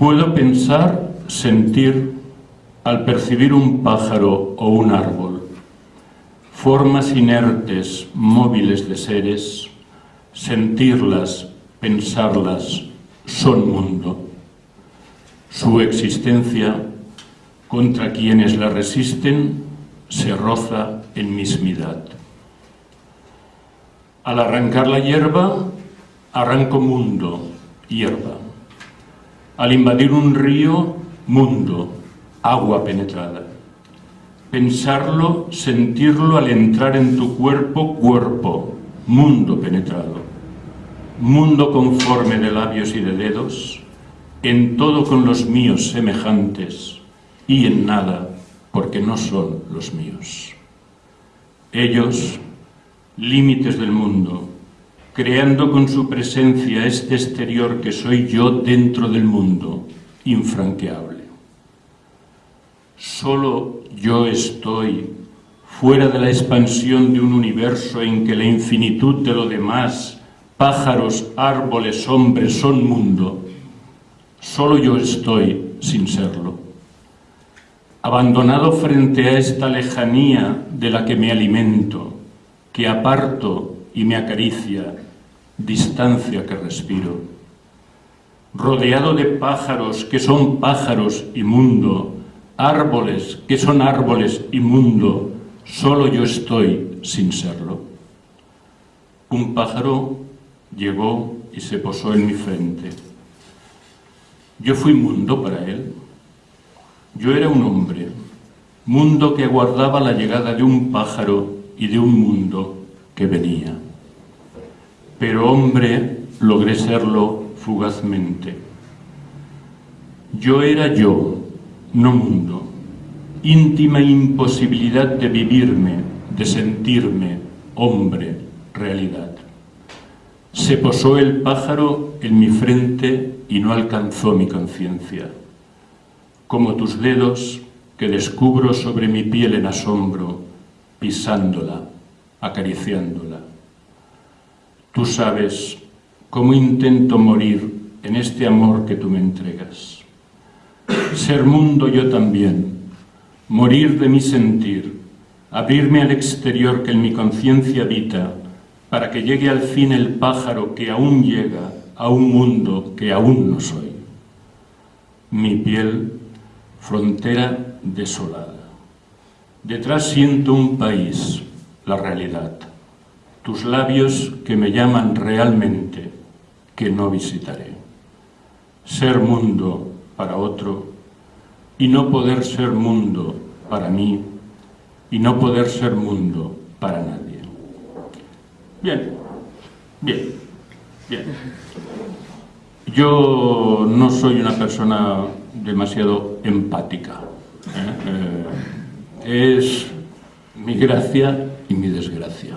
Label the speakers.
Speaker 1: Puedo pensar, sentir, al percibir un pájaro o un árbol, formas inertes, móviles de seres, sentirlas, pensarlas, son mundo. Su existencia, contra quienes la resisten, se roza en mismidad. Al arrancar la hierba, arranco mundo, hierba. Al invadir un río, mundo, agua penetrada. Pensarlo, sentirlo al entrar en tu cuerpo, cuerpo, mundo penetrado. Mundo conforme de labios y de dedos, en todo con los míos semejantes y en nada porque no son los míos. Ellos, límites del mundo, creando con su presencia este exterior que soy yo dentro del mundo, infranqueable. Solo yo estoy fuera de la expansión de un universo en que la infinitud de lo demás, pájaros, árboles, hombres, son mundo. Solo yo estoy sin serlo. Abandonado frente a esta lejanía de la que me alimento, que aparto y me acaricia, distancia que respiro. Rodeado de pájaros que son pájaros y mundo, árboles que son árboles y mundo, solo yo estoy sin serlo. Un pájaro llegó y se posó en mi frente. Yo fui mundo para él. Yo era un hombre, mundo que aguardaba la llegada de un pájaro y de un mundo que venía. Pero hombre logré serlo fugazmente. Yo era yo, no mundo, íntima imposibilidad de vivirme, de sentirme, hombre, realidad. Se posó el pájaro en mi frente y no alcanzó mi conciencia. Como tus dedos que descubro sobre mi piel en asombro, pisándola, acariciándola. Tú sabes cómo intento morir en este amor que tú me entregas. Ser mundo yo también, morir de mi sentir, abrirme al exterior que en mi conciencia habita, para que llegue al fin el pájaro que aún llega a un mundo que aún no soy. Mi piel, frontera desolada. Detrás siento un país, la realidad. Tus labios que me llaman realmente, que no visitaré. Ser mundo para otro y no poder ser mundo para mí y no poder ser mundo para nadie. Bien, bien, bien. Yo no soy una persona demasiado empática. ¿eh? Eh, es mi gracia y mi desgracia.